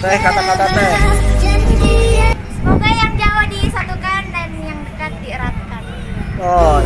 Teh kata-kata teh. Semoga yang jauh disatukan dan yang dekat dieratkan. Oh,